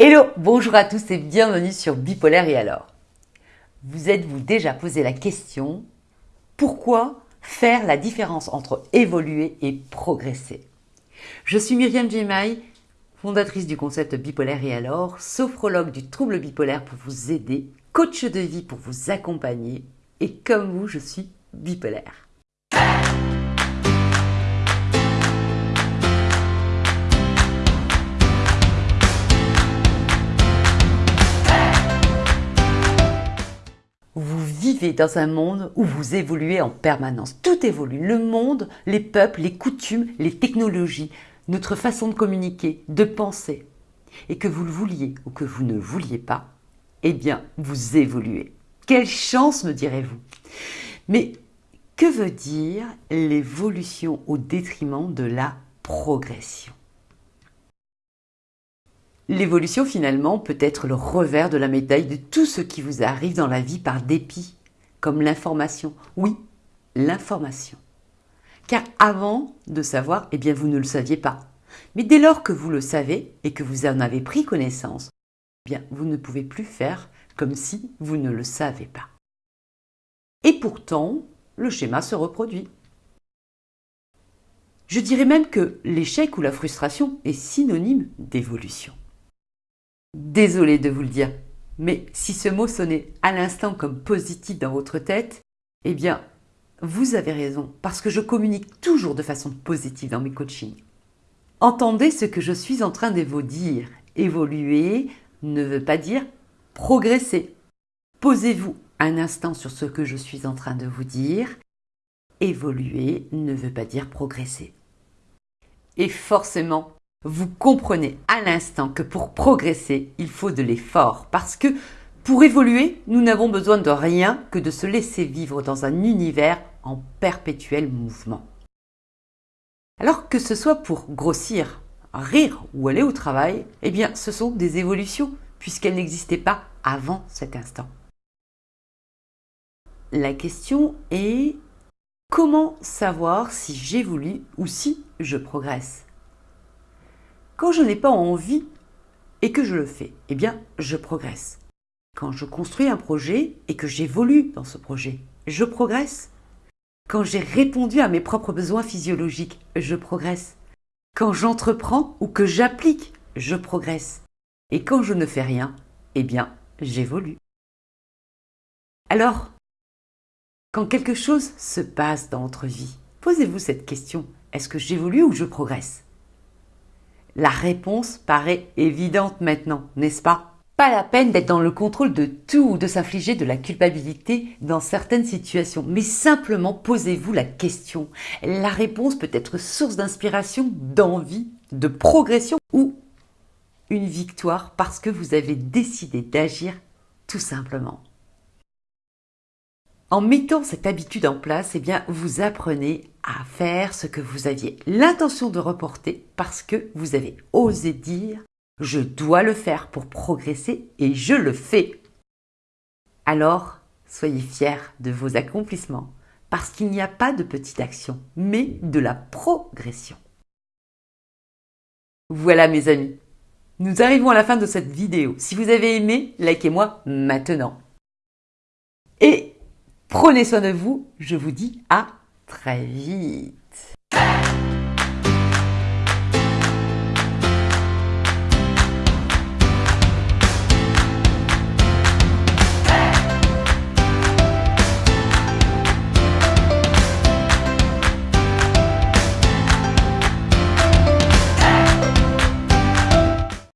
Hello, bonjour à tous et bienvenue sur Bipolaire et alors. Vous êtes-vous déjà posé la question pourquoi faire la différence entre évoluer et progresser? Je suis Myriam Jemai, fondatrice du concept Bipolaire et alors, sophrologue du trouble bipolaire pour vous aider, coach de vie pour vous accompagner et comme vous, je suis bipolaire. Vous vivez dans un monde où vous évoluez en permanence. Tout évolue. Le monde, les peuples, les coutumes, les technologies, notre façon de communiquer, de penser. Et que vous le vouliez ou que vous ne vouliez pas, eh bien, vous évoluez. Quelle chance, me direz-vous. Mais que veut dire l'évolution au détriment de la progression? L'évolution finalement peut être le revers de la médaille de tout ce qui vous arrive dans la vie par dépit, comme l'information. Oui, l'information. Car avant de savoir, eh bien vous ne le saviez pas. Mais dès lors que vous le savez et que vous en avez pris connaissance, eh bien vous ne pouvez plus faire comme si vous ne le savez pas. Et pourtant, le schéma se reproduit. Je dirais même que l'échec ou la frustration est synonyme d'évolution. Désolé de vous le dire, mais si ce mot sonnait à l'instant comme positif dans votre tête, eh bien, vous avez raison, parce que je communique toujours de façon positive dans mes coachings. Entendez ce que je suis en train de vous dire. Évoluer ne veut pas dire progresser. Posez-vous un instant sur ce que je suis en train de vous dire. Évoluer ne veut pas dire progresser. Et forcément, vous comprenez à l'instant que pour progresser, il faut de l'effort parce que pour évoluer, nous n'avons besoin de rien que de se laisser vivre dans un univers en perpétuel mouvement. Alors que ce soit pour grossir, rire ou aller au travail, eh bien ce sont des évolutions puisqu'elles n'existaient pas avant cet instant. La question est comment savoir si j'évolue ou si je progresse? Quand je n'ai pas envie et que je le fais, eh bien, je progresse. Quand je construis un projet et que j'évolue dans ce projet, je progresse. Quand j'ai répondu à mes propres besoins physiologiques, je progresse. Quand j'entreprends ou que j'applique, je progresse. Et quand je ne fais rien, eh bien, j'évolue. Alors, quand quelque chose se passe dans votre vie, posez-vous cette question. Est-ce que j'évolue ou je progresse? La réponse paraît évidente maintenant, n'est-ce pas? Pas la peine d'être dans le contrôle de tout ou de s'infliger de la culpabilité dans certaines situations, mais simplement posez-vous la question. La réponse peut être source d'inspiration, d'envie, de progression ou une victoire parce que vous avez décidé d'agir tout simplement. En mettant cette habitude en place, eh bien, vous apprenez à faire ce que vous aviez l'intention de reporter parce que vous avez osé dire « je dois le faire pour progresser et je le fais ». Alors, soyez fiers de vos accomplissements parce qu'il n'y a pas de petite action, mais de la progression. Voilà mes amis, nous arrivons à la fin de cette vidéo. Si vous avez aimé, likez-moi maintenant. Prenez soin de vous, je vous dis à très vite.